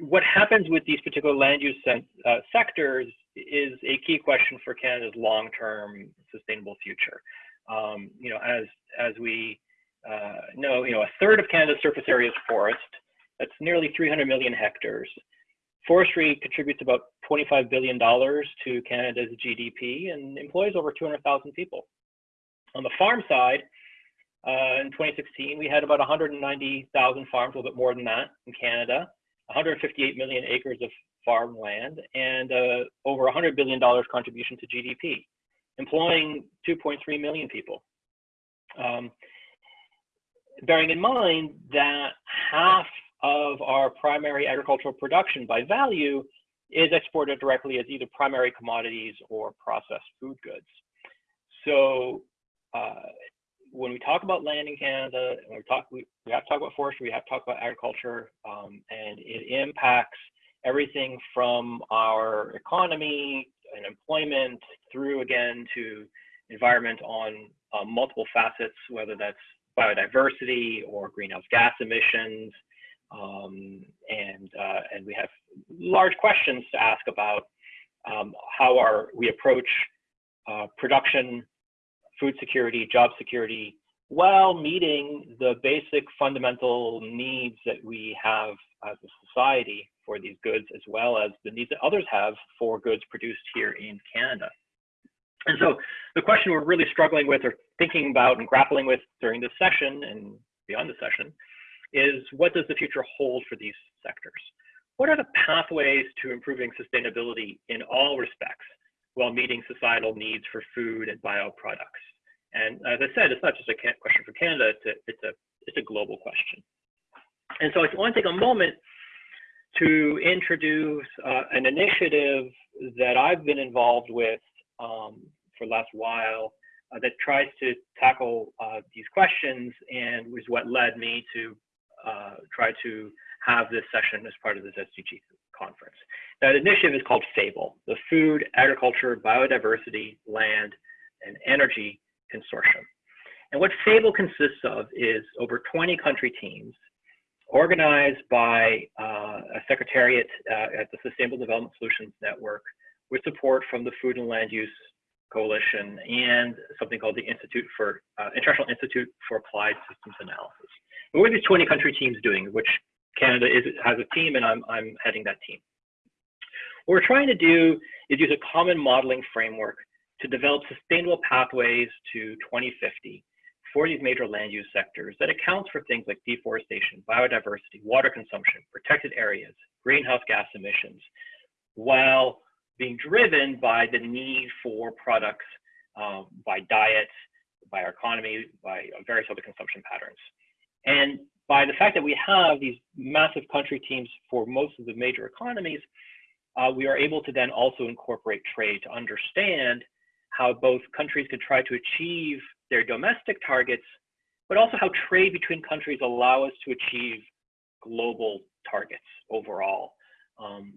what happens with these particular land use uh, sectors is a key question for Canada's long-term sustainable future. Um, you know, as as we uh, know, you know, a third of Canada's surface area is forest. That's nearly 300 million hectares. Forestry contributes about $25 billion to Canada's GDP and employs over 200,000 people. On the farm side, uh, in 2016, we had about 190,000 farms, a little bit more than that in Canada, 158 million acres of farmland, and uh, over $100 billion contribution to GDP, employing 2.3 million people. Um, bearing in mind that half of our primary agricultural production by value is exported directly as either primary commodities or processed food goods. So uh, when we talk about land in Canada, we talk, we, we have to talk about forestry, we have to talk about agriculture, um, and it impacts everything from our economy and employment through again to environment on uh, multiple facets, whether that's biodiversity or greenhouse gas emissions. Um, and, uh, and we have large questions to ask about um, how our, we approach uh, production food security, job security, while meeting the basic fundamental needs that we have as a society for these goods, as well as the needs that others have for goods produced here in Canada. And so the question we're really struggling with or thinking about and grappling with during this session and beyond the session is what does the future hold for these sectors? What are the pathways to improving sustainability in all respects while meeting societal needs for food and bioproducts? And as I said, it's not just a question for Canada, it's a, it's a, it's a global question. And so I want to take a moment to introduce uh, an initiative that I've been involved with um, for the last while uh, that tries to tackle uh, these questions and was what led me to uh, try to have this session as part of this SDG conference. That initiative is called FABLE, the Food, Agriculture, Biodiversity, Land, and Energy Consortium. And what FABLE consists of is over 20 country teams organized by uh, a secretariat uh, at the Sustainable Development Solutions Network with support from the Food and Land Use Coalition and something called the Institute for uh, International Institute for Applied Systems Analysis. what are these 20 country teams doing, which Canada is, has a team and I'm, I'm heading that team. What we're trying to do is use a common modeling framework to develop sustainable pathways to 2050 for these major land use sectors that accounts for things like deforestation, biodiversity, water consumption, protected areas, greenhouse gas emissions, while being driven by the need for products um, by diet, by our economy, by various other consumption patterns. And by the fact that we have these massive country teams for most of the major economies, uh, we are able to then also incorporate trade to understand how both countries can try to achieve their domestic targets, but also how trade between countries allow us to achieve global targets overall. Um,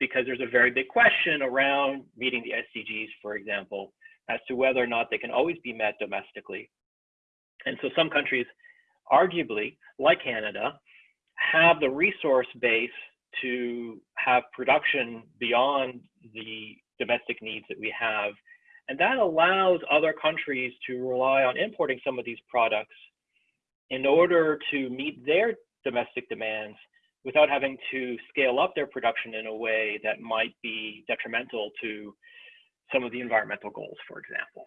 because there's a very big question around meeting the SDGs, for example, as to whether or not they can always be met domestically. And so some countries, arguably, like Canada, have the resource base to have production beyond the domestic needs that we have and that allows other countries to rely on importing some of these products in order to meet their domestic demands without having to scale up their production in a way that might be detrimental to some of the environmental goals, for example,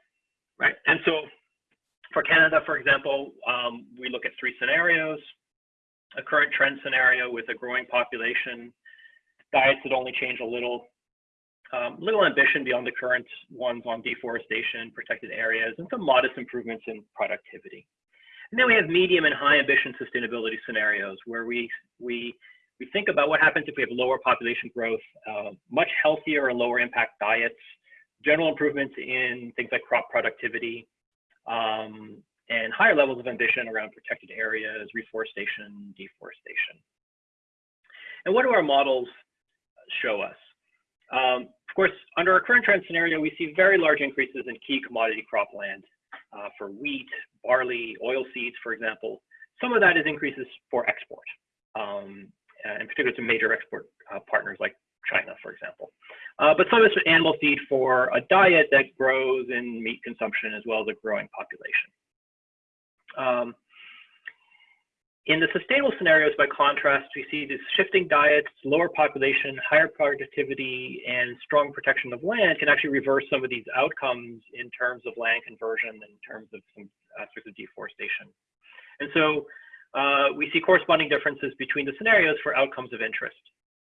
right? And so for Canada, for example, um, we look at three scenarios, a current trend scenario with a growing population, diets that only change a little, um, little ambition beyond the current ones on deforestation, protected areas, and some modest improvements in productivity. And then we have medium and high ambition sustainability scenarios where we, we, we think about what happens if we have lower population growth, uh, much healthier and lower impact diets, general improvements in things like crop productivity, um, and higher levels of ambition around protected areas, reforestation, deforestation. And what do our models show us? Um, of course, under our current trend scenario, we see very large increases in key commodity cropland uh, for wheat, barley, oil seeds, for example. Some of that is increases for export. Um, in particular to major export uh, partners like China, for example. Uh, but some of it's animal feed for a diet that grows in meat consumption as well as a growing population. Um, in the sustainable scenarios, by contrast, we see these shifting diets, lower population, higher productivity, and strong protection of land can actually reverse some of these outcomes in terms of land conversion, in terms of some aspects of deforestation. And so uh, we see corresponding differences between the scenarios for outcomes of interest,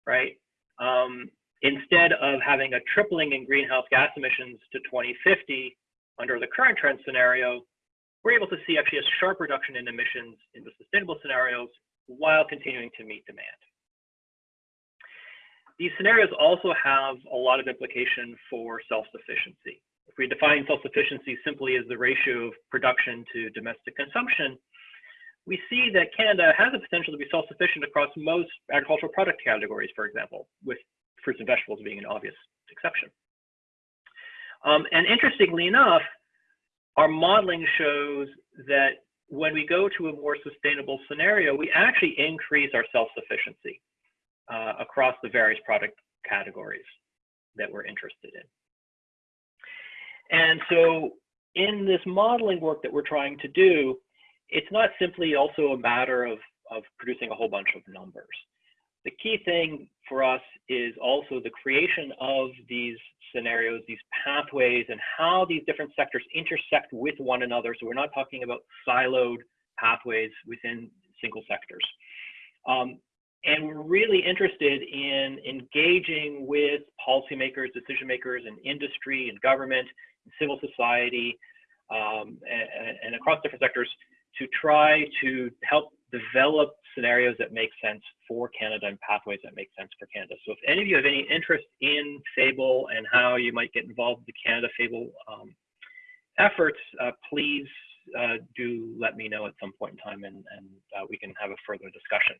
right? Um, instead of having a tripling in greenhouse gas emissions to 2050 under the current trend scenario, we're able to see actually a sharp reduction in emissions in the sustainable scenarios while continuing to meet demand. These scenarios also have a lot of implication for self-sufficiency. If we define self-sufficiency simply as the ratio of production to domestic consumption, we see that Canada has the potential to be self-sufficient across most agricultural product categories, for example, with fruits and vegetables being an obvious exception. Um, and interestingly enough, our modeling shows that when we go to a more sustainable scenario, we actually increase our self-sufficiency uh, across the various product categories that we're interested in. And so in this modeling work that we're trying to do, it's not simply also a matter of, of producing a whole bunch of numbers. The key thing for us is also the creation of these scenarios, these pathways, and how these different sectors intersect with one another. So we're not talking about siloed pathways within single sectors. Um, and we're really interested in engaging with policymakers, decision makers, and industry, and government, and civil society, um, and, and across different sectors to try to help develop scenarios that make sense for Canada and pathways that make sense for Canada. So if any of you have any interest in FABLE and how you might get involved with the Canada FABLE um, efforts, uh, please uh, do let me know at some point in time and, and uh, we can have a further discussion.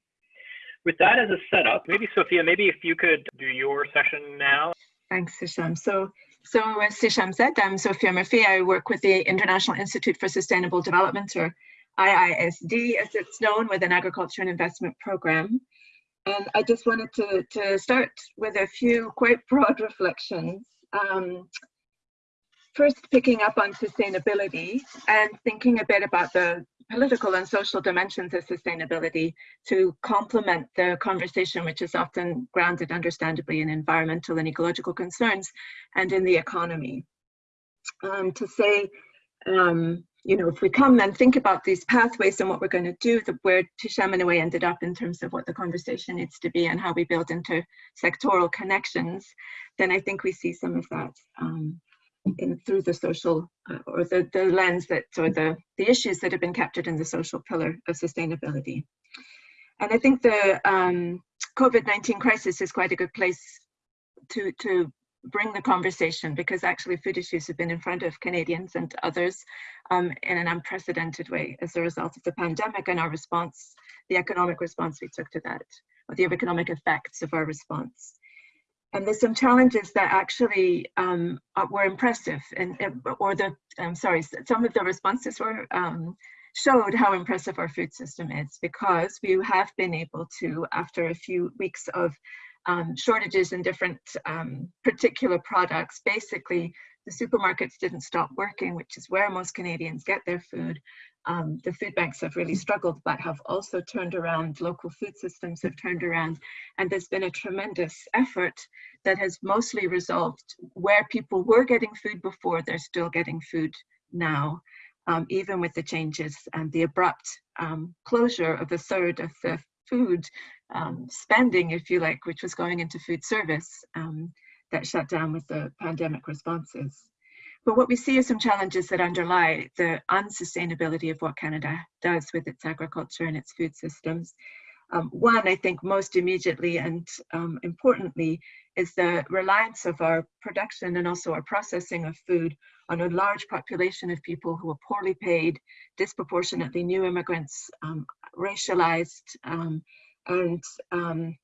With that as a setup, maybe Sophia, maybe if you could do your session now. Thanks, Hisham. So, so as Hisham said, I'm Sophia Murphy. I work with the International Institute for Sustainable Development, or IISD as it's known with an agriculture and investment program. And I just wanted to, to start with a few quite broad reflections. Um, first, picking up on sustainability and thinking a bit about the political and social dimensions of sustainability to complement the conversation, which is often grounded, understandably, in environmental and ecological concerns and in the economy. Um, to say um, you know, if we come and think about these pathways and what we're going to do, the, where Hisham in a way ended up in terms of what the conversation needs to be and how we build into sectoral connections, then I think we see some of that um, in, through the social uh, or the, the lens that, or the, the issues that have been captured in the social pillar of sustainability. And I think the um, COVID-19 crisis is quite a good place to, to bring the conversation because actually food issues have been in front of Canadians and others um, in an unprecedented way as a result of the pandemic and our response, the economic response we took to that, or the economic effects of our response. And there's some challenges that actually um, were impressive, and or the I'm sorry, some of the responses were um, showed how impressive our food system is because we have been able to, after a few weeks of um, shortages in different um, particular products. Basically, the supermarkets didn't stop working, which is where most Canadians get their food. Um, the food banks have really struggled, but have also turned around. Local food systems have turned around, and there's been a tremendous effort that has mostly resolved where people were getting food before, they're still getting food now. Um, even with the changes and the abrupt um, closure of a third of the food um, spending, if you like, which was going into food service um, that shut down with the pandemic responses. But what we see are some challenges that underlie the unsustainability of what Canada does with its agriculture and its food systems. Um, one, I think most immediately and um, importantly, is the reliance of our production and also our processing of food on a large population of people who are poorly paid, disproportionately new immigrants, um, racialized, um, and um,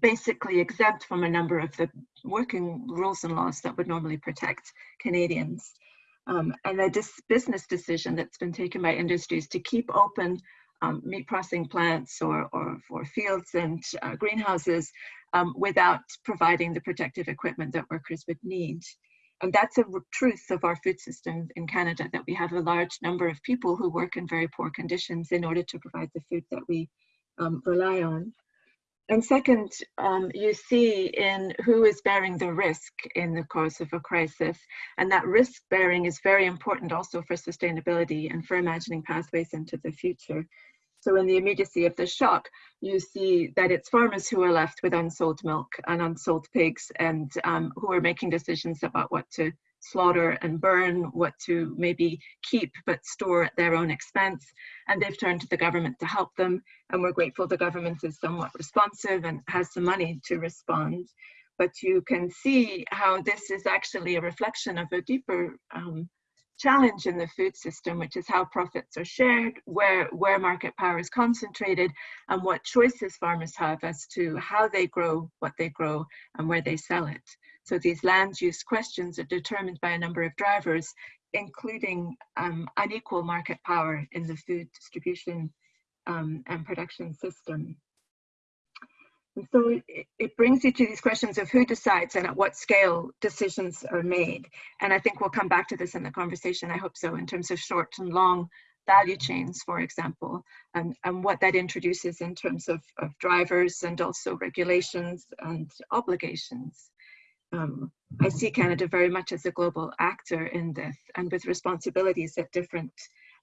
basically exempt from a number of the working rules and laws that would normally protect Canadians. Um, and a business decision that's been taken by industries to keep open um, meat processing plants or, or for fields and uh, greenhouses um, without providing the protective equipment that workers would need. And that's a truth of our food system in Canada, that we have a large number of people who work in very poor conditions in order to provide the food that we um, rely on. And second, um, you see in who is bearing the risk in the course of a crisis. And that risk bearing is very important also for sustainability and for imagining pathways into the future. So in the immediacy of the shock, you see that it's farmers who are left with unsold milk and unsold pigs and um, who are making decisions about what to slaughter and burn, what to maybe keep but store at their own expense. And they've turned to the government to help them. And we're grateful the government is somewhat responsive and has some money to respond. But you can see how this is actually a reflection of a deeper um, challenge in the food system, which is how profits are shared, where, where market power is concentrated, and what choices farmers have as to how they grow what they grow and where they sell it. So these land use questions are determined by a number of drivers, including um, unequal market power in the food distribution um, and production system. So it, it, brings you to these questions of who decides and at what scale decisions are made. And I think we'll come back to this in the conversation, I hope so, in terms of short and long value chains, for example, and, and what that introduces in terms of, of drivers and also regulations and obligations. Um, I see Canada very much as a global actor in this and with responsibilities at different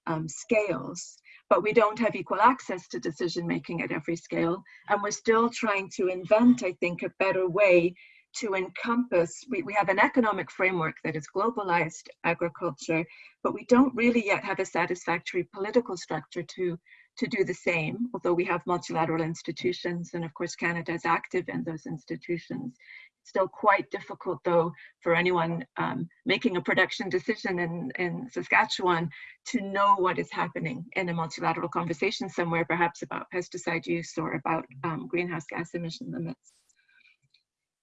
um, scales but we don't have equal access to decision making at every scale. And we're still trying to invent, I think, a better way to encompass, we, we have an economic framework that is globalized agriculture, but we don't really yet have a satisfactory political structure to, to do the same, although we have multilateral institutions, and of course Canada is active in those institutions It's still quite difficult though for anyone um, making a production decision in, in Saskatchewan to know what is happening in a multilateral conversation somewhere, perhaps about pesticide use or about um, greenhouse gas emission limits.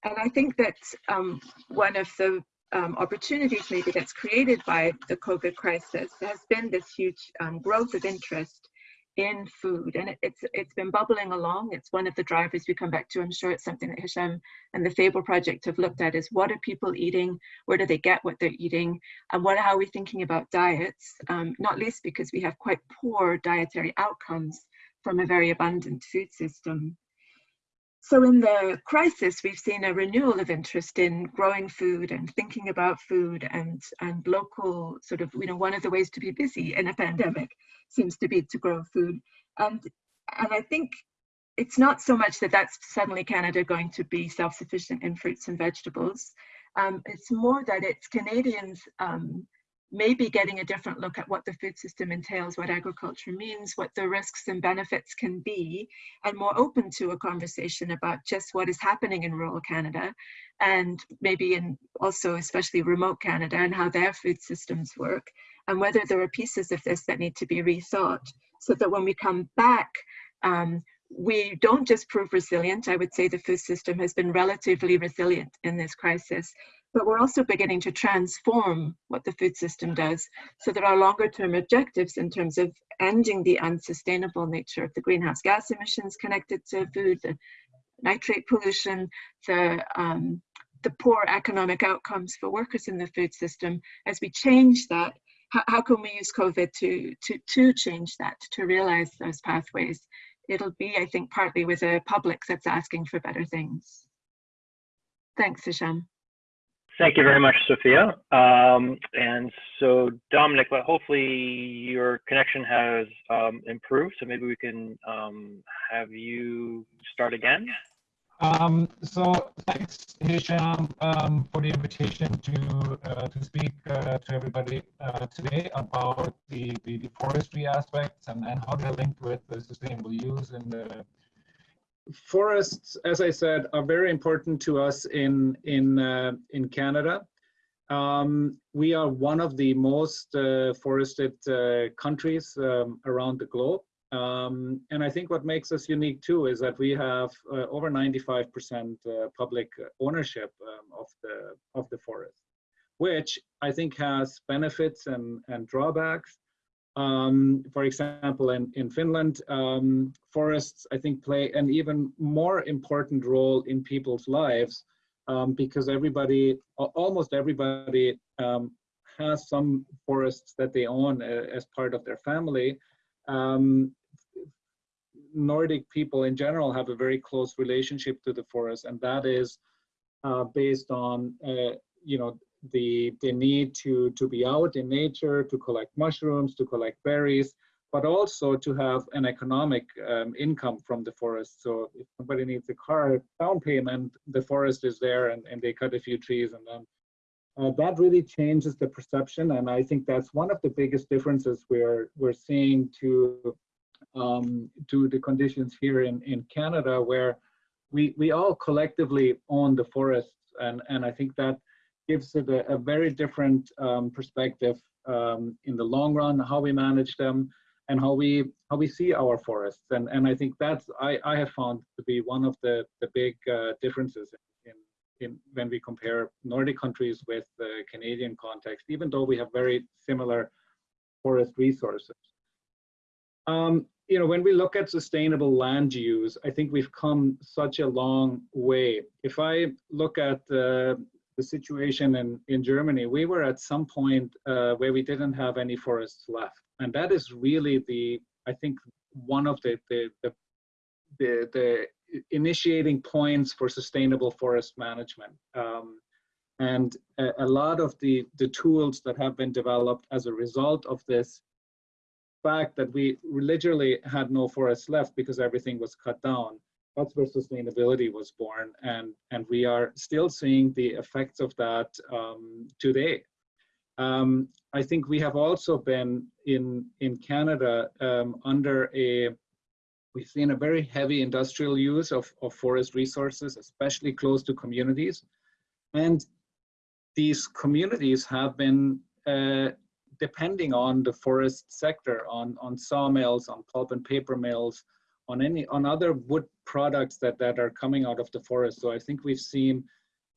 And I think that um, one of the um, opportunities maybe that's created by the COVID crisis has been this huge um, growth of interest in food and it, it's it's been bubbling along. It's one of the drivers we come back to. I'm sure it's something that hisham and the fable project have looked at is what are people eating? Where do they get what they're eating? And what how are we thinking about diets? Um, not least because we have quite poor dietary outcomes from a very abundant food system so in the crisis, we've seen a renewal of interest in growing food and thinking about food and, and local sort of, you know, one of the ways to be busy in a pandemic seems to be to grow food. And, and I think it's not so much that that's suddenly Canada going to be self-sufficient in fruits and vegetables. Um, it's more that it's Canadians um, maybe getting a different look at what the food system entails, what agriculture means, what the risks and benefits can be, and more open to a conversation about just what is happening in rural Canada and maybe in also especially remote Canada and how their food systems work and whether there are pieces of this that need to be rethought so that when we come back um, we don't just prove resilient. I would say the food system has been relatively resilient in this crisis, but we're also beginning to transform what the food system does. So there are longer term objectives in terms of ending the unsustainable nature of the greenhouse gas emissions connected to food, the nitrate pollution, the, um, the poor economic outcomes for workers in the food system. As we change that, how, how can we use COVID to, to, to change that, to realize those pathways? It'll be, I think, partly with a public that's asking for better things. Thanks, Hisham. Thank you very much, Sophia. Um, and so, Dominic, but hopefully your connection has um, improved. So maybe we can um, have you start again. Um, so thanks, Hisham, um, for the invitation to uh, to speak uh, to everybody uh, today about the, the, the, forestry aspects and, and how they're linked with the sustainable use and the forests, as I said, are very important to us in in uh, in Canada. Um, we are one of the most uh, forested uh, countries um, around the globe. Um, and I think what makes us unique too is that we have uh, over 95% uh, public ownership um, of the of the forest, which I think has benefits and, and drawbacks. Um, for example, in, in Finland, um, forests, I think, play an even more important role in people's lives um, because everybody, almost everybody, um, has some forests that they own uh, as part of their family. Um, Nordic people in general have a very close relationship to the forest, and that is uh, based on, uh, you know, the, the need to, to be out in nature, to collect mushrooms, to collect berries, but also to have an economic um, income from the forest. So if somebody needs a car down payment, the forest is there and, and they cut a few trees and then uh, that really changes the perception. And I think that's one of the biggest differences we're, we're seeing to, um, to the conditions here in, in Canada where we, we all collectively own the forests. And, and I think that gives it a, a very different um, perspective um, in the long run, how we manage them and how we how we see our forests. And, and I think that's, I, I have found to be one of the, the big uh, differences in, in, when we compare Nordic countries with the Canadian context, even though we have very similar forest resources. Um, you know, when we look at sustainable land use, I think we've come such a long way. If I look at uh, the situation in, in Germany, we were at some point uh, where we didn't have any forests left. And that is really the, I think, one of the, the, the, the, the initiating points for sustainable forest management. Um, and a, a, lot of the, the tools that have been developed as a result of this fact that we literally had no forests left because everything was cut down where sustainability was born and and we are still seeing the effects of that um, today. Um, I think we have also been in in Canada um, under a we've seen a very heavy industrial use of, of forest resources especially close to communities. And these communities have been uh, depending on the forest sector on on sawmills on pulp and paper mills on any on other wood products that that are coming out of the forest. So I think we've seen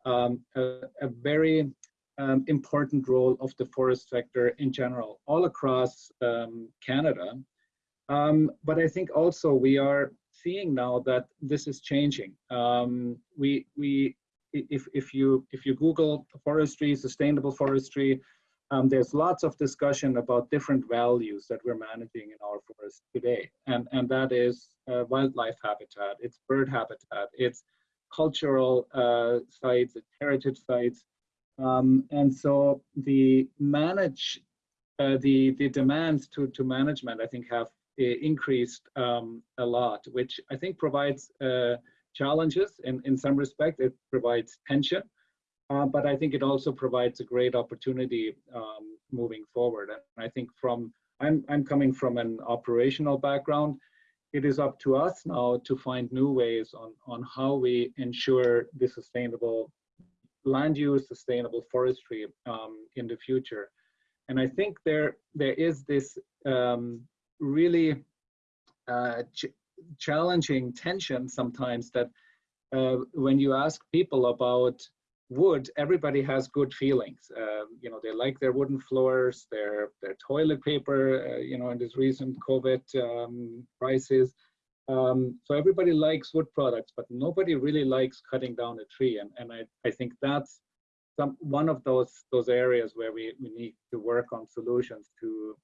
um, a, a, very um, important role of the forest sector in general, all across um, Canada. Um, but I think also we are seeing now that this is changing. Um, we we if if you if you Google forestry, sustainable forestry, um, there's lots of discussion about different values that we're managing in our forests today. And, and that is uh, wildlife habitat, it's bird habitat, it's cultural uh, sites, it's heritage sites. Um, and so the manage, uh, the, the demands to, to management, I think have uh, increased um, a lot, which I think provides uh, challenges in, in some respect, it provides tension. Uh, but I think it also provides a great opportunity um, moving forward. And I think from, I'm, I'm coming from an operational background, it is up to us now to find new ways on, on how we ensure the sustainable land use, sustainable forestry um, in the future. And I think there, there is this um, really uh, ch challenging tension sometimes that uh, when you ask people about wood, everybody has good feelings. Uh, you know, they like their wooden floors, their their toilet paper. Uh, you know, in this recent COVID um, crisis, um, so everybody likes wood products, but nobody really likes cutting down a tree. And and I I think that's some one of those those areas where we we need to work on solutions to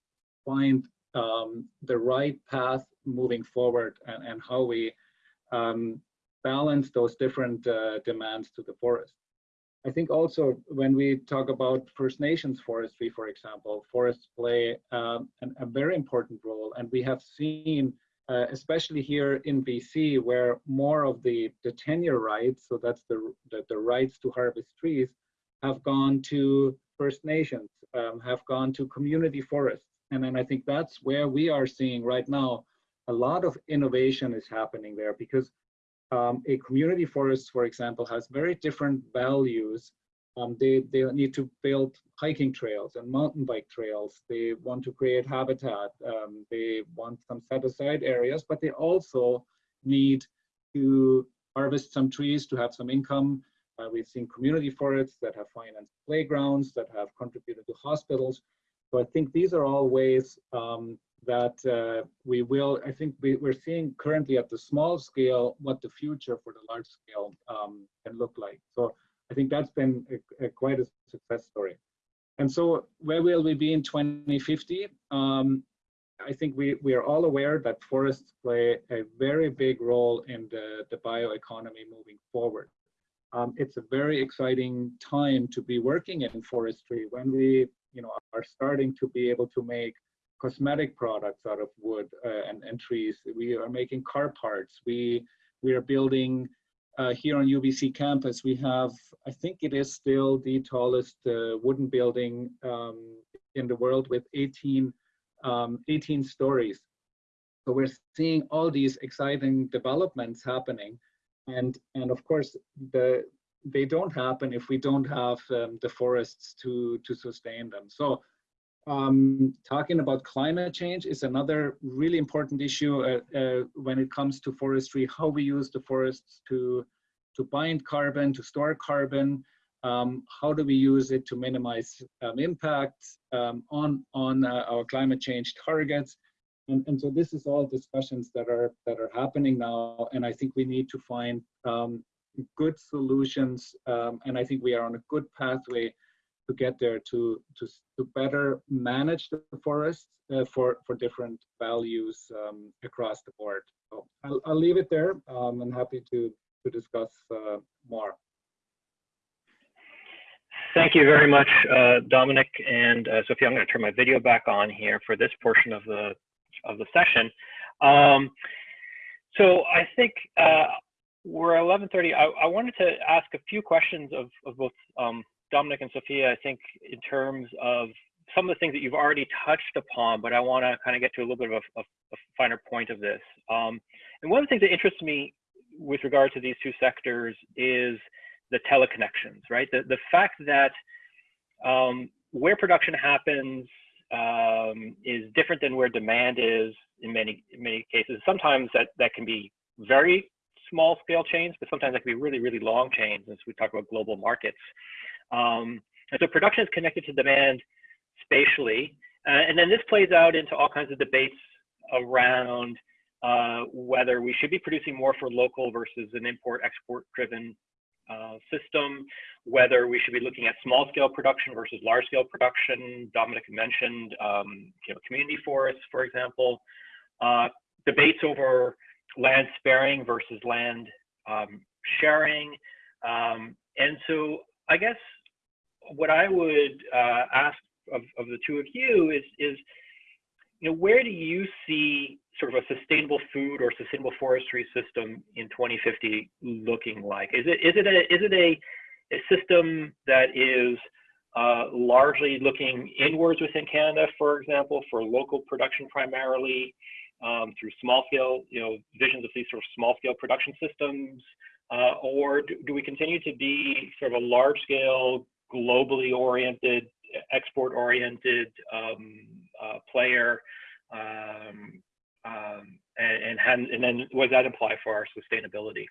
find um, the right path moving forward and and how we um, balance those different uh, demands to the forest. I think also when we talk about First Nations forestry, for example, forests play um, an, a very important role. And we have seen, uh, especially here in BC, where more of the, the tenure rights, so that's the, the, the rights to harvest trees, have gone to First Nations, um, have gone to community forests. And then I think that's where we are seeing right now a lot of innovation is happening there because um, a community forest, for example, has very different values. Um, they, they need to build hiking trails and mountain bike trails. They want to create habitat. Um, they want some set aside areas, but they also need to harvest some trees to have some income. Uh, we've seen community forests that have financed playgrounds, that have contributed to hospitals. So I think these are all ways um, that uh, we will, I think we, are seeing currently at the small scale what the future for the large scale um, can look like. So I think that's been a, a quite a success story. And so where will we be in 2050? Um, I think we, we are all aware that forests play a very big role in the, the bioeconomy moving forward. Um, it's a very exciting time to be working in forestry when we you know, are starting to be able to make cosmetic products out of wood uh, and, and trees. We are making car parts. We, we are building uh, here on UBC campus, we have, I think it is still the tallest uh, wooden building um, in the world with 18 um, 18 stories. So we're seeing all these exciting developments happening. And, and of course, the, they don't happen if we don't have um, the forests to, to sustain them. So um, talking about climate change is another really important issue uh, uh, when it comes to forestry, how we use the forests to, to bind carbon, to store carbon, um, how do we use it to minimize um, impacts um, on, on uh, our climate change targets? And, and so this is all discussions that are, that are happening now. And I think we need to find um, good solutions. Um, and I think we are on a good pathway to get there to, to, to better manage the forests uh, for, for different values um, across the board. So I'll, I'll leave it there. I'm happy to, to discuss uh, more. Thank you very much, uh, Dominic and uh, Sophia. I'm going to turn my video back on here for this portion of the of the session. Um, so I think uh, we're 11:30. I, I, wanted to ask a few questions of, of both um, Dominic and Sophia. I think in terms of some of the things that you've already touched upon, but I want to kind of get to a little bit of a, a, a finer point of this. Um, and one of the things that interests me with regard to these two sectors is the teleconnections, right? The, the fact that um, where production happens um, is different than where demand is in many in many cases. Sometimes that, that can be very small scale chains, but sometimes that can be really, really long chains as we talk about global markets. Um, and so production is connected to demand spatially. Uh, and then this plays out into all kinds of debates around uh, whether we should be producing more for local versus an import export driven uh, system, whether we should be looking at small scale production versus large scale production. Dominic mentioned um, you know, community forests, for example. Uh, debates over land sparing versus land um, sharing. Um, and so I guess what I would uh, ask of, of the two of you is, is, you know, where do you see sort of a sustainable food or sustainable forestry system in 2050 looking like? Is it is it a is it a, a system that is uh, largely looking inwards within Canada, for example, for local production primarily um, through small scale, you know, visions of these sort of small scale production systems, uh, or do, do we continue to be sort of a large scale, globally oriented, export oriented um, uh, player? Um, um, and, and, and then what does that imply for our sustainability?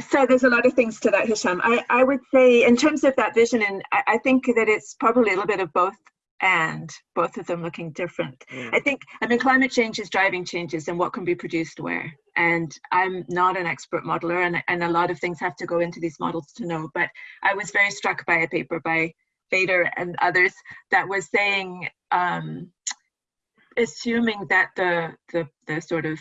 So there's a lot of things to that, Hisham. I, I would say in terms of that vision, and I, I think that it's probably a little bit of both and both of them looking different. I think, I mean, climate change is driving changes in what can be produced where. And I'm not an expert modeler, and, and a lot of things have to go into these models to know. But I was very struck by a paper by Fader and others that was saying um, assuming that the, the, the sort of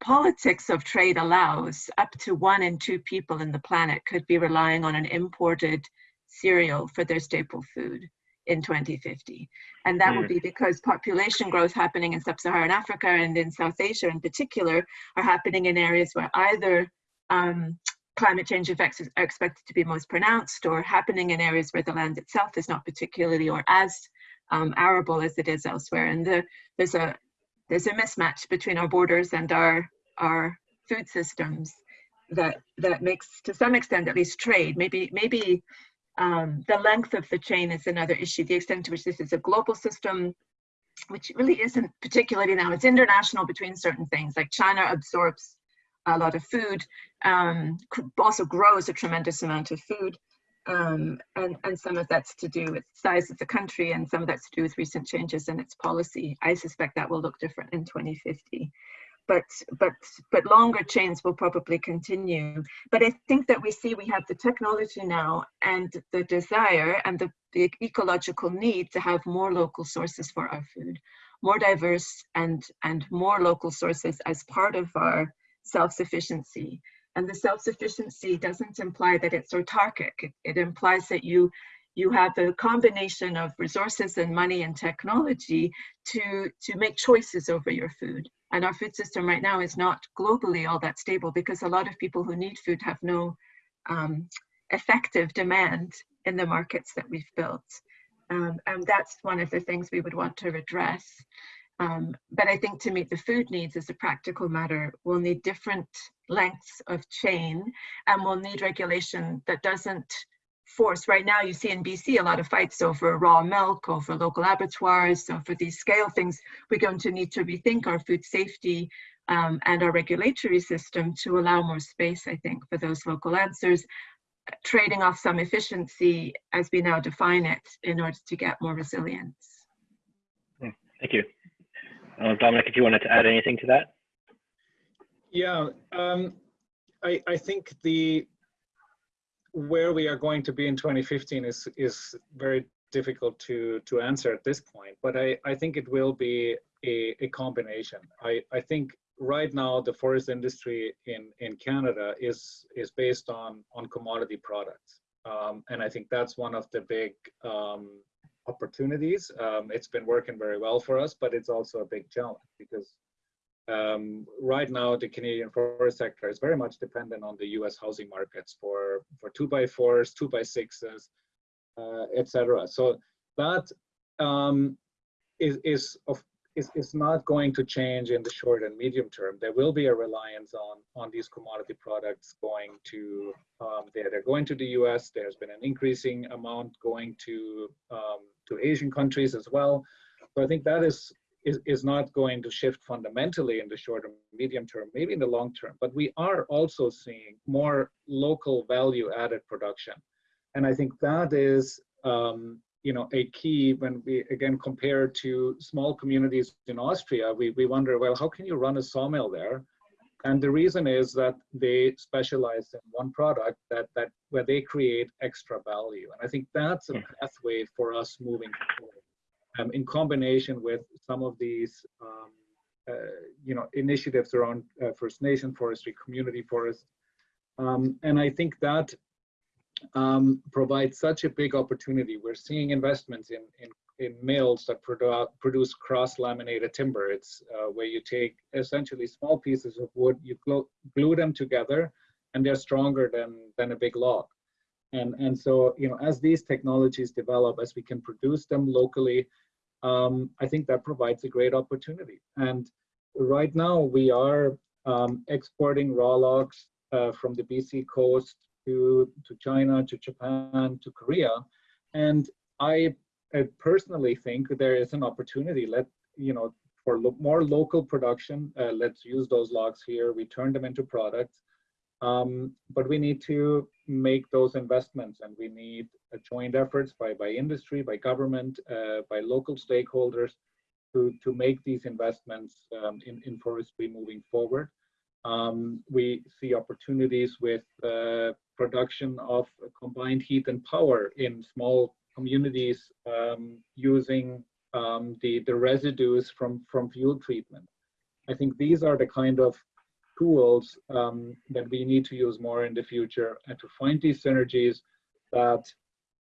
politics of trade allows up to one in two people in the planet could be relying on an imported cereal for their staple food in 2050. And that mm. would be because population growth happening in sub-Saharan Africa and in South Asia in particular are happening in areas where either um, climate change effects are expected to be most pronounced or happening in areas where the land itself is not particularly or as um, arable as it is elsewhere. And the, there's a there's a mismatch between our borders and our our food systems that that makes to some extent at least trade maybe maybe um, the length of the chain is another issue the extent to which this is a global system which really isn't particularly now it's international between certain things like china absorbs a lot of food um, also grows a tremendous amount of food Um, and, and some of that's to do with size of the country and some of that's to do with recent changes in its policy. I suspect that will look different in 2050 but but but longer chains will probably continue. But i think that we see we have the technology now and the desire and the, the ecological need to have more local sources for our food more diverse and and more local sources as part of our self-sufficiency. And the self-sufficiency doesn't imply that it's autarkic. It, it implies that you you have the combination of resources and money and technology to to make choices over your food and our food system right now is not globally all that stable because a lot of people who need food have no um, effective demand in the markets that we've built. Um, and that's one of the things we would want to address. Um, but I think to meet the food needs as a practical matter, we'll need different lengths of chain and we'll need regulation that doesn't force. Right now, you see in BC a lot of fights over raw milk, over local abattoirs. So for these scale things, we're going to need to rethink our food safety um, and our regulatory system to allow more space, I think, for those local answers, trading off some efficiency as we now define it in order to get more resilience. Hmm, thank you. Uh, Dominic, if you wanted to add anything to that? Yeah, um, I, I think the where we are going to be in 2015 is is very difficult to to answer at this point but i i think it will be a, a combination. I i think right now the forest industry in in canada is is based on on commodity products. Um, and i think that's one of the big um, opportunities. Um, it's been working very well for us but it's also a big challenge because um, right now the Canadian forest sector is very much dependent on the U.S. housing markets for for two by fours, two by sixes, uh, etc. So that um, is is of is, is not going to change in the short and medium term. There will be a reliance on on these commodity products going to um, they're, they're going to the U.S. There's been an increasing amount going to um, to Asian countries as well. So I think that is is, is not going to shift fundamentally in the short or medium term, maybe in the long term, but we are also seeing more local value added production. And I think that is, um, you know, a key when we again compare to small communities in Austria, we, we wonder, well, how can you run a sawmill there? And the reason is that they specialize in one product that, that where they create extra value. And I think that's a hmm. pathway for us moving forward um, in combination with some of these um, uh, you know initiatives around uh, First Nation forestry, community forest, um, and I think that um, provides such a big opportunity. We're seeing investments in in, in mills that produ produce cross-laminated timber. It's uh, where you take essentially small pieces of wood, you glue, glue them together, and they're stronger than than a big log. And, and so, you know, as these technologies develop, as we can produce them locally, um, I think that provides a great opportunity. And right now we are um, exporting raw logs uh, from the BC coast to, to China, to Japan, to Korea. And I, I personally think there is an opportunity, let, you know, for lo more local production, uh, let's use those logs here, we turn them into products. Um, but we need to make those investments and we need joint efforts by, by industry, by government, uh, by local stakeholders to, to make these investments um, in, in forestry moving forward. Um, we see opportunities with uh, production of combined heat and power in small communities um, using um, the, the residues from, from fuel treatment. I think these are the kind of tools um, that we need to use more in the future and to find these synergies that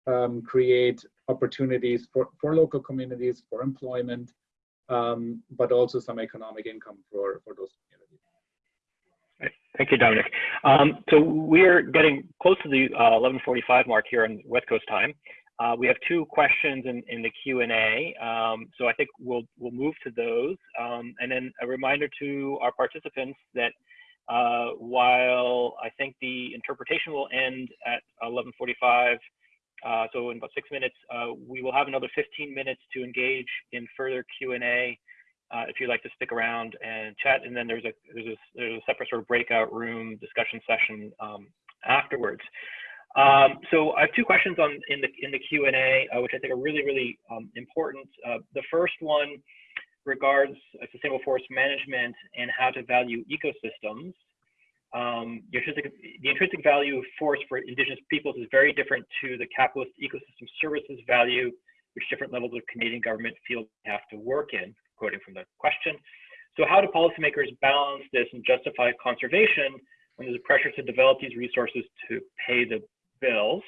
um, create opportunities for, for local communities, for employment, um, but also some economic income for, for those communities. Thank you, Dominic. Um, so we're getting close to the uh, 11:45 mark here on West Coast time. Uh, we have two questions in, in the Q&A, um, so I think we'll we'll move to those. Um, and then a reminder to our participants that uh, while I think the interpretation will end at 11:45, uh, so in about six minutes, uh, we will have another 15 minutes to engage in further Q&A. Uh, if you'd like to stick around and chat, and then there's a there's a, there's a separate sort of breakout room discussion session um, afterwards. Um, so I have two questions on in the in the Q and A, uh, which I think are really really um, important. Uh, the first one regards sustainable forest management and how to value ecosystems. Um, the, intrinsic, the intrinsic value of forest for indigenous peoples is very different to the capitalist ecosystem services value, which different levels of Canadian government feel they have to work in, quoting from the question. So how do policymakers balance this and justify conservation when there's a pressure to develop these resources to pay the bills.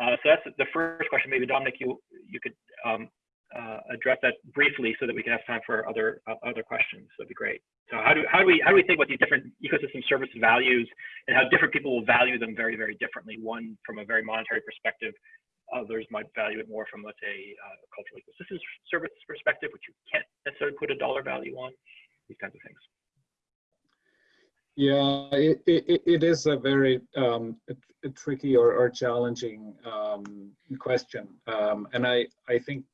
Uh, so that's the first question. Maybe Dominic, you you could um, uh, address that briefly so that we can have time for other uh, other questions. That'd be great. So how do how do we how do we think about these different ecosystem service values and how different people will value them very very differently? One from a very monetary perspective. Others might value it more from, let's say, uh, cultural ecosystem service perspective, which you can't necessarily put a dollar value on. These kinds of things. Yeah, it, it, it is a very um, a, a tricky or, or challenging um, question. Um, and I, I think,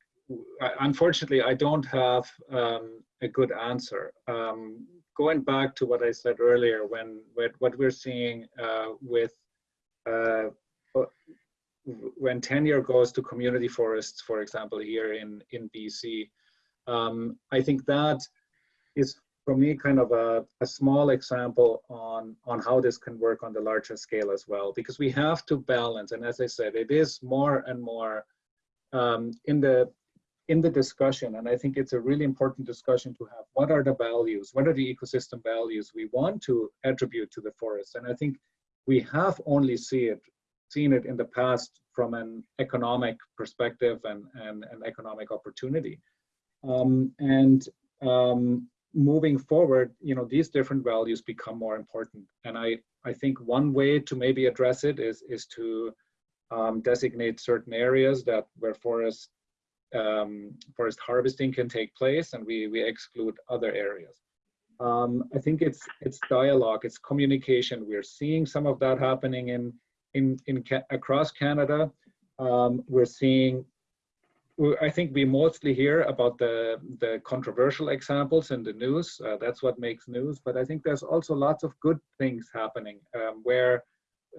unfortunately, I don't have um, a good answer. Um, going back to what I said earlier, when, when what we're seeing uh, with uh, when tenure goes to community forests, for example, here in, in BC, um, I think that is for me kind of a, a small example on on how this can work on the larger scale as well because we have to balance. And as i said it is more and more um, in the in the discussion. And i think it's a really important discussion to have. What are the values? What are the ecosystem values we want to attribute to the forest? And i think we have only see it seen it in the past from an economic perspective and, and, and economic opportunity. Um, and um, moving forward, you know, these different values become more important. And I, I think one way to maybe address it is, is to um, designate certain areas that where forest, um, forest harvesting can take place and we, we exclude other areas. Um, I think it's, it's dialogue, it's communication. We're seeing some of that happening in, in, in across Canada. Um, we're seeing I think we mostly hear about the, the controversial examples in the news. Uh, that's what makes news. But I think there's also lots of good things happening um, where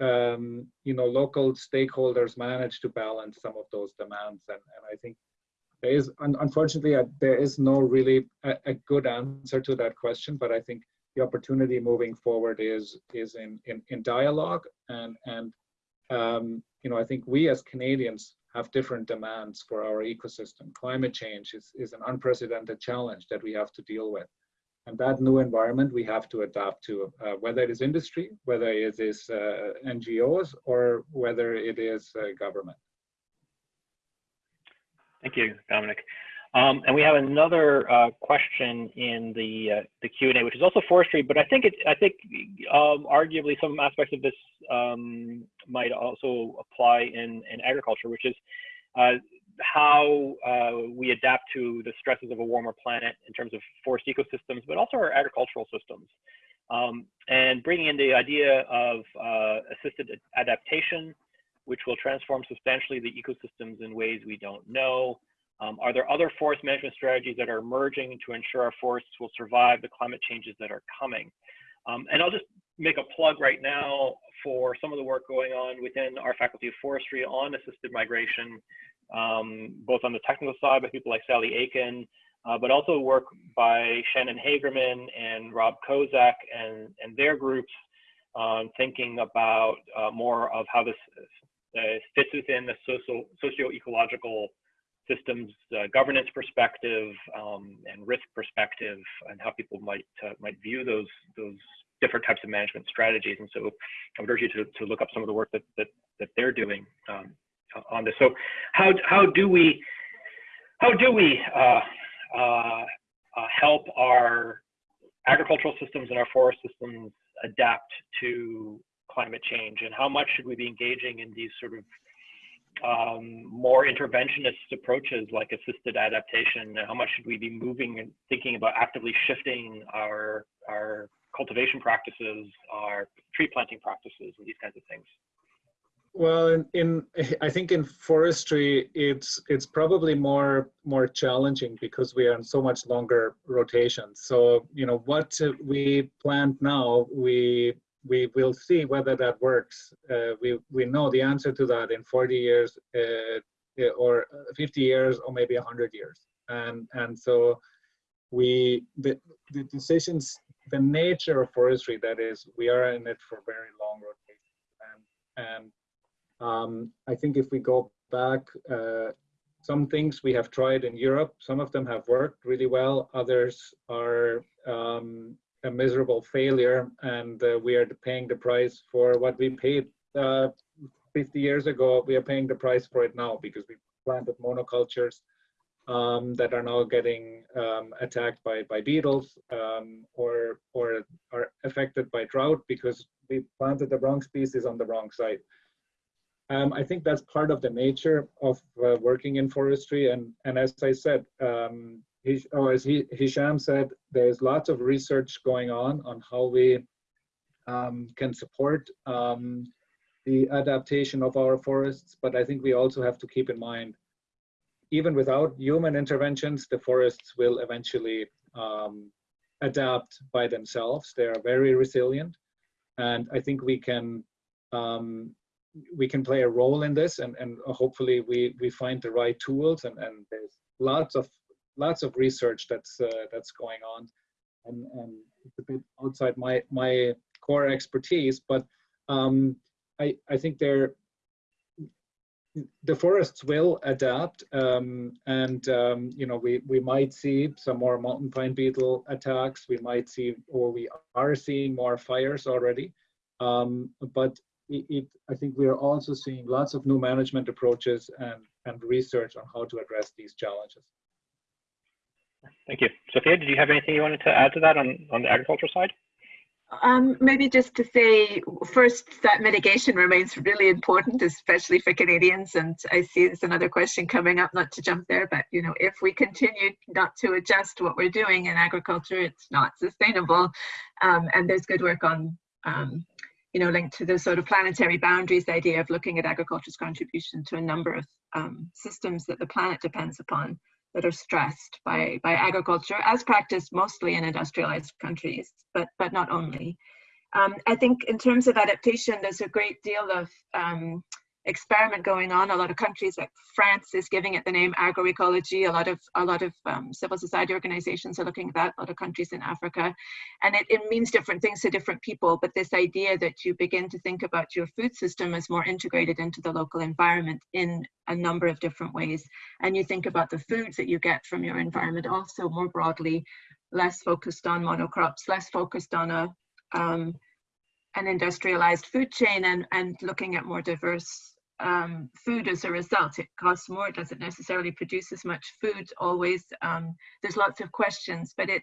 um, you know local stakeholders manage to balance some of those demands. And, and I think there is, un unfortunately, uh, there is no really a, a, good answer to that question. But I think the opportunity moving forward is is in in, in dialogue and and um, you know I think we as Canadians have different demands for our ecosystem. Climate change is, is an unprecedented challenge that we have to deal with. And that new environment we have to adapt to, uh, whether it is industry, whether it is uh, NGOs, or whether it is uh, government. Thank you, Dominic. Um, and we have another uh, question in the uh, the Q and A, which is also forestry, but I think it I think um, arguably some aspects of this um, might also apply in in agriculture, which is uh, how uh, we adapt to the stresses of a warmer planet in terms of forest ecosystems, but also our agricultural systems, um, and bringing in the idea of uh, assisted adaptation, which will transform substantially the ecosystems in ways we don't know. Um, are there other forest management strategies that are emerging to ensure our forests will survive the climate changes that are coming? Um, and I'll just make a plug right now for some of the work going on within our Faculty of Forestry on assisted migration, um, both on the technical side by people like Sally Aitken, uh, but also work by Shannon Hagerman and Rob Kozak and, and their groups um, thinking about uh, more of how this uh, fits within the social, socio-ecological systems uh, governance perspective um, and risk perspective and how people might uh, might view those those different types of management strategies. And so I would urge you to, to look up some of the work that that, that they're doing um, on this. So how how do we how do we uh, uh, uh help our agricultural systems and our forest systems adapt to climate change and how much should we be engaging in these sort of um, more interventionist approaches like assisted adaptation? How much should we be moving and thinking about actively shifting our our cultivation practices, our tree planting practices, and these kinds of things? Well, in, in, I think in forestry, it's it's probably more more challenging because we are in so much longer rotations. So you know what we plant now, we we will see whether that works. Uh, we, we know the answer to that in 40 years uh, or 50 years or maybe 100 years. And, and so we, the, the decisions, the nature of forestry, that is, we are in it for very long rotations. And, and um, I think if we go back, uh, some things we have tried in Europe, some of them have worked really well, others are um, a miserable failure and uh, we are paying the price for what we paid uh, 50 years ago. We are paying the price for it now because we planted monocultures um, that are now getting um, attacked by, by beetles um, or, or are affected by drought because we planted the wrong species on the wrong site. Um, I think that's part of the nature of uh, working in forestry. And, and as I said, oh, as Hisham said, there's lots of research going on on how we um, can support um, the adaptation of our forests. But I think we also have to keep in mind, even without human interventions, the forests will eventually um, adapt by themselves. They are very resilient. And I think we can um, we can play a role in this and, and hopefully we, we find the right tools and, and there's lots of lots of research that's uh, that's going on. And, and it's a bit outside my my core expertise but um, I, I think they're the forests will adapt um, and um, you know we we might see some more mountain pine beetle attacks. We might see or we are seeing more fires already. Um, but it, it, I think we are also seeing lots of new management approaches and, and research on how to address these challenges. Thank you. Sophia, did you have anything you wanted to add to that on, on the agriculture side? Um, maybe just to say first that mitigation remains really important, especially for Canadians. And I see there's another question coming up, not to jump there, but you know, if we continue not to adjust what we're doing in agriculture, it's not sustainable. Um, and there's good work on um, you know, linked to the sort of planetary boundaries idea of looking at agriculture's contribution to a number of um, systems that the planet depends upon that are stressed by, by agriculture as practiced mostly in industrialized countries, but, but not only. Um, I think in terms of adaptation, there's a great deal of um, experiment going on. A lot of countries like France is giving it the name agroecology. A lot of a lot of um, civil society organizations are looking at that. A lot of countries in Africa, and it, it means different things to different people. But this idea that you begin to think about your food system as more integrated into the local environment in a number of different ways, and you think about the foods that you get from your environment also more broadly, less focused on monocrops, less focused on a um, an industrialized food chain and, and looking at more diverse um, food as a result. It costs more, it doesn't necessarily produce as much food always. Um, there's lots of questions, but it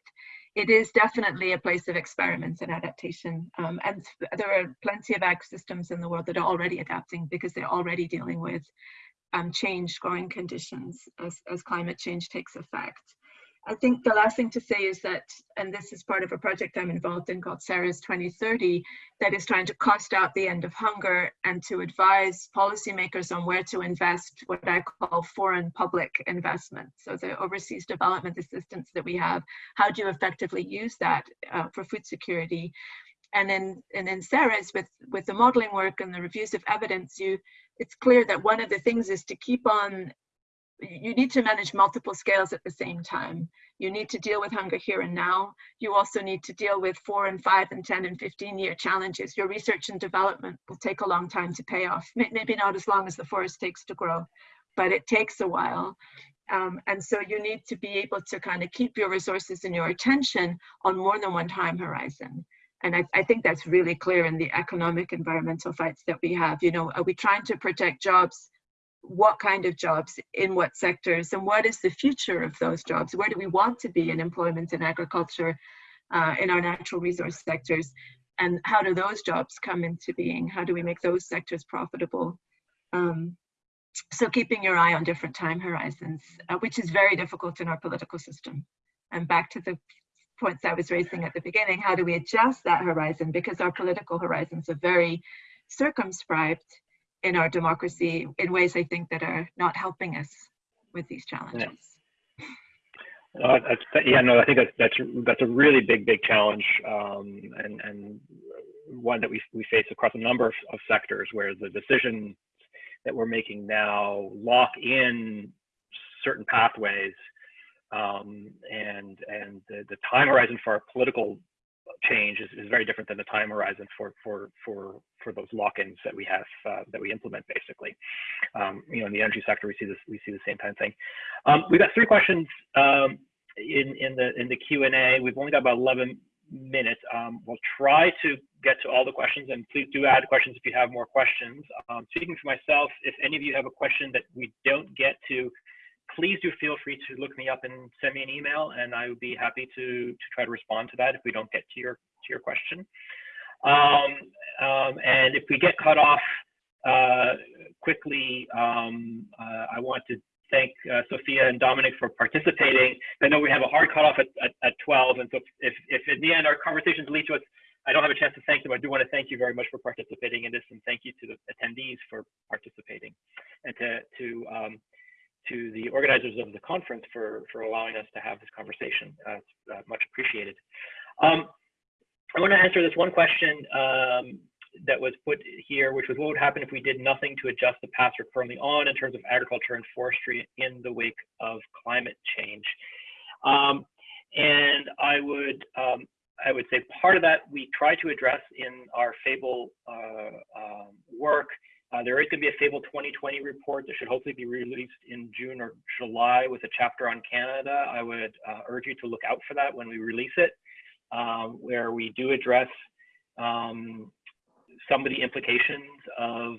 it is definitely a place of experiments and adaptation. Um, and there are plenty of ag systems in the world that are already adapting because they're already dealing with um, changed growing conditions as, as climate change takes effect. I think the last thing to say is that, and this is part of a project I'm involved in called Ceres 2030, that is trying to cost out the end of hunger and to advise policymakers on where to invest what I call foreign public investment. So the overseas development assistance that we have, how do you effectively use that uh, for food security? And in, and in Ceres, with, with the modeling work and the reviews of evidence, you it's clear that one of the things is to keep on you need to manage multiple scales at the same time. You need to deal with hunger here and now. You also need to deal with four and five and 10 and 15 year challenges. Your research and development will take a long time to pay off. Maybe not as long as the forest takes to grow, but it takes a while. Um, and so you need to be able to kind of keep your resources and your attention on more than one time horizon. And I, I think that's really clear in the economic environmental fights that we have. You know, are we trying to protect jobs what kind of jobs in what sectors and what is the future of those jobs? Where do we want to be in employment in agriculture uh, in our natural resource sectors? And how do those jobs come into being? How do we make those sectors profitable? Um, so keeping your eye on different time horizons uh, which is very difficult in our political system. And back to the points i was raising at the beginning how do we adjust that horizon? Because our political horizons are very circumscribed in our democracy in ways I think that are not helping us with these challenges. Yeah. Uh, yeah, no, I think that's, that's, that's a really big, big challenge. Um, and, and one that we, we face across a number of, of sectors where the decisions that we're making now lock in certain pathways um, and and the, the time horizon for our political change is, is very different than the time horizon for for for for those lock-ins that we have uh, that we implement basically. Um, you know, in the energy sector, we see this we see the same kind of thing. Um, we've got three questions um, in in the in the Q and A. We've only got about 11 minutes. Um, we'll try to get to all the questions, and please do add questions if you have more questions. Um, speaking for myself, if any of you have a question that we don't get to, please do feel free to look me up and send me an email, and I would be happy to to try to respond to that if we don't get to your to your question. Um, um, and if we get cut off uh, quickly, um, uh, I want to thank uh, Sophia and Dominic for participating. I know we have a hard cutoff at, at, at 12, and so if, if in the end our conversations lead to us, I don't have a chance to thank them. I do want to thank you very much for participating in this, and thank you to the attendees for participating, and to to um, to the organizers of the conference for, for allowing us to have this conversation. Uh, it's uh, much appreciated. Um, I want to answer this one question um, that was put here, which was what would happen if we did nothing to adjust the paths we're currently on in terms of agriculture and forestry in the wake of climate change. Um, and I would um, I would say part of that we try to address in our FABLE uh, um, work uh, there is going to be a Fable 2020 report that should hopefully be released in June or July with a chapter on Canada. I would uh, urge you to look out for that when we release it, um, where we do address um, some of the implications of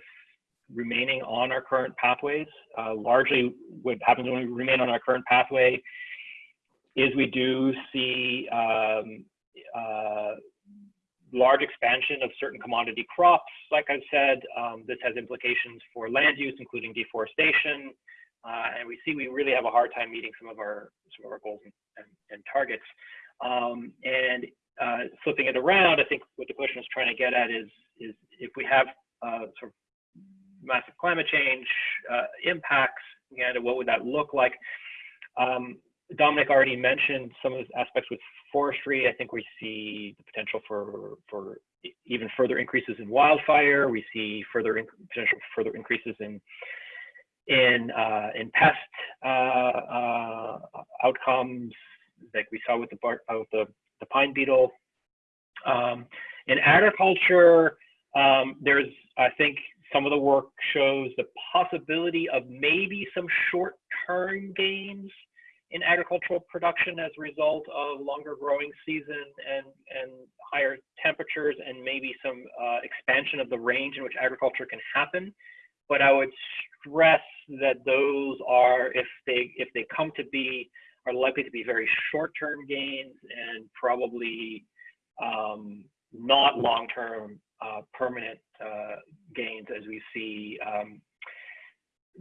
remaining on our current pathways. Uh, largely what happens when we remain on our current pathway is we do see um, uh, large expansion of certain commodity crops. Like I've said, um, this has implications for land use, including deforestation. Uh, and we see we really have a hard time meeting some of our some of our goals and, and, and targets. Um, and uh, flipping it around, I think what the question is trying to get at is is if we have uh, sort of massive climate change uh, impacts, and what would that look like? Um, Dominic already mentioned some of the aspects with forestry. I think we see the potential for for even further increases in wildfire. We see further potential further increases in in uh, in pest uh, uh, outcomes, like we saw with the bar, uh, with the the pine beetle. Um, in agriculture, um, there's I think some of the work shows the possibility of maybe some short-term gains in agricultural production as a result of longer growing season and, and higher temperatures and maybe some uh, expansion of the range in which agriculture can happen. But I would stress that those are, if they if they come to be, are likely to be very short-term gains and probably um, not long-term uh, permanent uh, gains as we see um,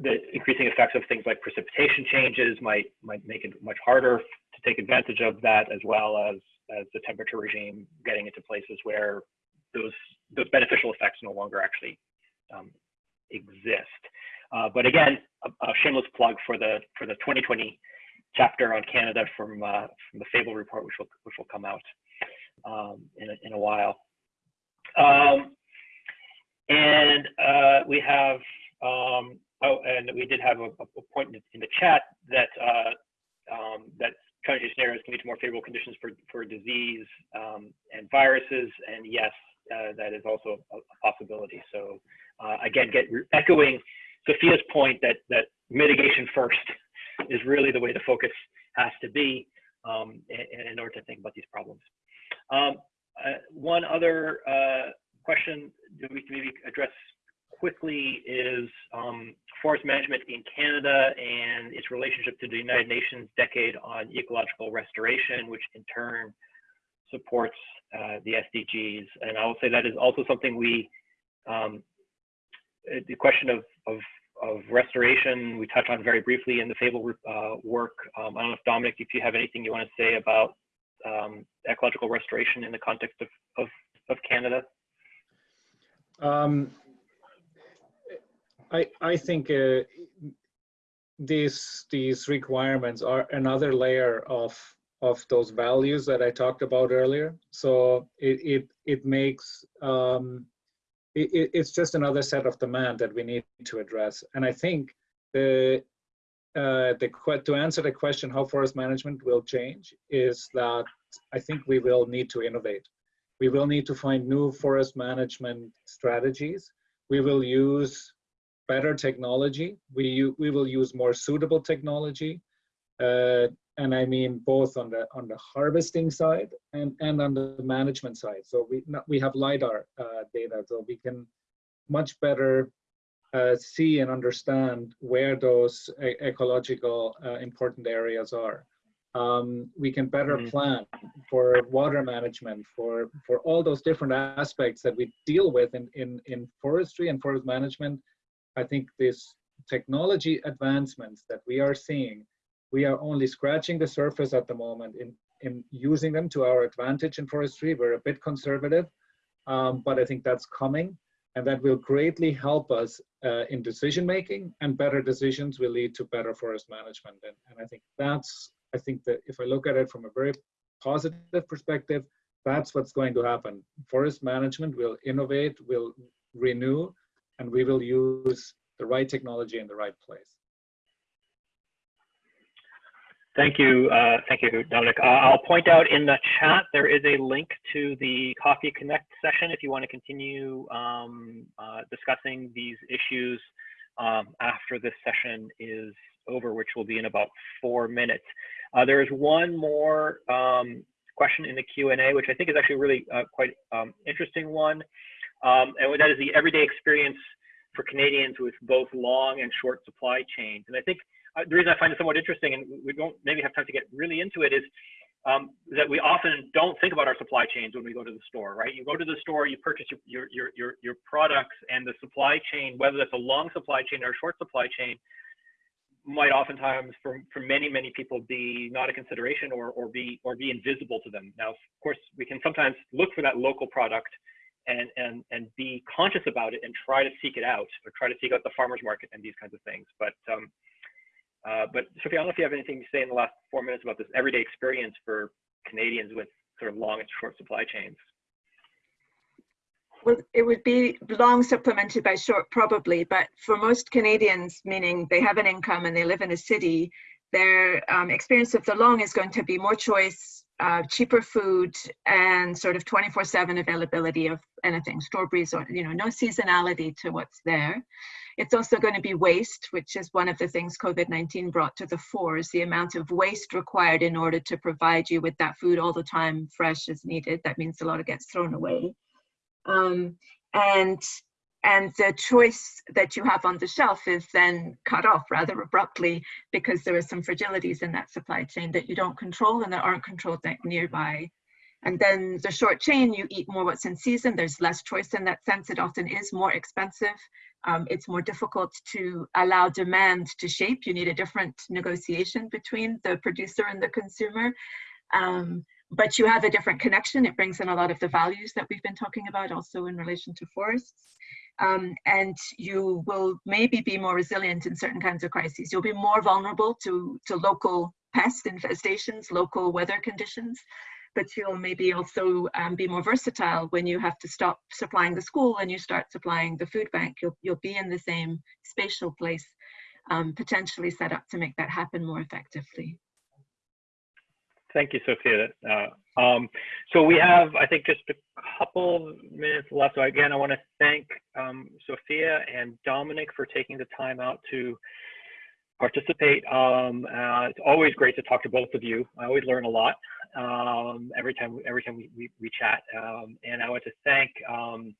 the increasing effects of things like precipitation changes might might make it much harder to take advantage of that, as well as as the temperature regime getting into places where those those beneficial effects no longer actually um, exist. Uh, but again, a, a, shameless plug for the for the 2020 chapter on Canada from uh, from the Fable report, which will which will come out um, in a, in a while. Um, and uh, we have um, Oh, and we did have a, a point in the chat that uh, um, that transition scenarios can lead to more favorable conditions for, for disease um, and viruses. And yes, uh, that is also a, a possibility. So uh, again, get echoing Sophia's point that that mitigation first is really the way the focus has to be um, in, in, order to think about these problems. Um, uh, one other uh, question that we can maybe address quickly is um, forest management in Canada and its relationship to the United Nations Decade on Ecological Restoration, which in turn supports uh, the SDGs. And I will say that is also something we, um, the question of, of, of, restoration, we touch on very briefly in the FABLE uh, work. Um, I don't know if Dominic, if you have anything you want to say about um, ecological restoration in the context of, of, of Canada. Um, I I think uh, these these requirements are another layer of of those values that I talked about earlier. So it it it makes um, it, it's just another set of demand that we need to address. And I think the uh, the to answer the question how forest management will change is that I think we will need to innovate. We will need to find new forest management strategies. We will use better technology. We, we will use more suitable technology. Uh, and I mean both on the on the harvesting side and, and on the management side. So we we have lidar uh, data, so we can much better uh, see and understand where those e ecological uh, important areas are. Um, we can better mm-hmm. plan for water management, for for all those different aspects that we deal with in in in forestry and forest management. I think this technology advancements that we are seeing we are only scratching the surface at the moment in, in using them to our advantage in forestry. We're a bit conservative, um, but I think that's coming and that will greatly help us uh, in decision making and better decisions will lead to better forest management. And, and I think that's, I think that if I look at it from a very positive perspective, that's what's going to happen. Forest management will innovate, will renew, and we will use the right technology in the right place. Thank you, uh, thank you, Dominic. Uh, I'll point out in the chat there is a link to the Coffee Connect session if you want to continue um, uh, discussing these issues um, after this session is over, which will be in about four minutes. Uh, there is one more um, question in the Q&A, which I think is actually really uh, quite um, interesting one, um, and that is the everyday experience for Canadians with both long and short supply chains. And I think the reason I find it somewhat interesting, and we don't maybe have time to get really into it, is um, that we often don't think about our supply chains when we go to the store, right? You go to the store, you purchase your, your, your, your products, and the supply chain, whether that's a long supply chain or a short supply chain, might oftentimes for, for many, many people be not a consideration or, or, be, or be invisible to them. Now, of course, we can sometimes look for that local product and, and, and be conscious about it and try to seek it out or try to seek out the farmer's market and these kinds of things. But um, uh, but Sophie, I don't know if you have anything to say in the last four minutes about this everyday experience for Canadians with sort of long and short supply chains. Well, it would be long supplemented by short, probably, but for most Canadians, meaning they have an income and they live in a city, their um, experience of the long is going to be more choice, uh, cheaper food, and sort of 24/7 availability of anything, strawberries, or you know, no seasonality to what's there. It's also going to be waste, which is one of the things COVID-19 brought to the fore, is the amount of waste required in order to provide you with that food all the time, fresh as needed. That means a lot of gets thrown away. Um, and and the choice that you have on the shelf is then cut off rather abruptly because there are some fragilities in that supply chain that you don't control and that aren't controlled nearby. And then the short chain, you eat more what's in season. There's less choice in that sense. It often is more expensive um, it's more difficult to allow demand to shape. You need a different negotiation between the producer and the consumer. Um, but you have a different connection. It brings in a lot of the values that we've been talking about also in relation to forests. Um, and you will maybe be more resilient in certain kinds of crises. You'll be more vulnerable to, to local pest infestations, local weather conditions but you'll maybe also um, be more versatile when you have to stop supplying the school and you start supplying the food bank. You'll, you'll be in the same spatial place, um, potentially set up to make that happen more effectively. Thank you, Sophia. Uh, um, so we have, I think, just a couple minutes left. So again, I want to thank um, Sophia and Dominic for taking the time out to participate. Um, uh, it's always great to talk to both of you. I always learn a lot um, every time every time we, we, we chat. Um, and I want to thank um,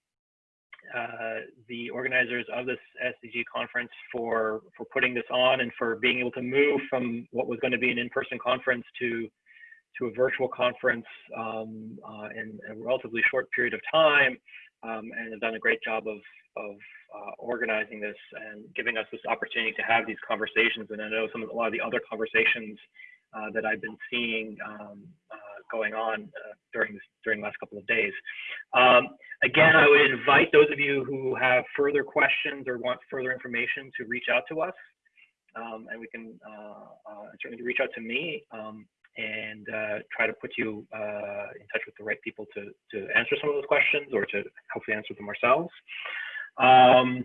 uh, the organizers of this SDG conference for for putting this on and for being able to move from what was going to be an in-person conference to to a virtual conference um, uh, in a relatively short period of time um, and have done a great job of of uh, organizing this and giving us this opportunity to have these conversations. And I know some of a lot of the other conversations uh, that I've been seeing um, uh, going on uh, during this during the last couple of days. Um, again, I would invite those of you who have further questions or want further information to reach out to us, um, and we can uh, certainly reach out to me. And uh, try to put you uh, in touch with the right people to, to answer some of those questions or to hopefully answer them ourselves. Um,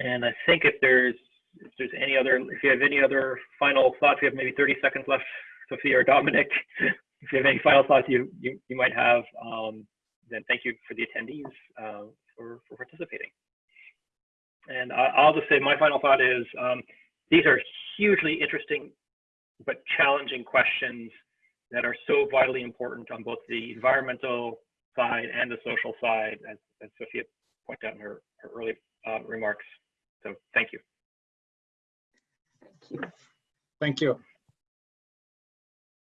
and I think if there's if there's any other if you have any other final thoughts, we have maybe 30 seconds left, Sophia or Dominic. if you have any final thoughts you you, you might have, um, then thank you for the attendees uh, for for participating. And I, I'll just say my final thought is um, these are hugely interesting but challenging questions that are so vitally important on both the environmental side and the social side, as, as Sophia pointed out in her, her early uh, remarks. So thank you. Thank you. Thank you.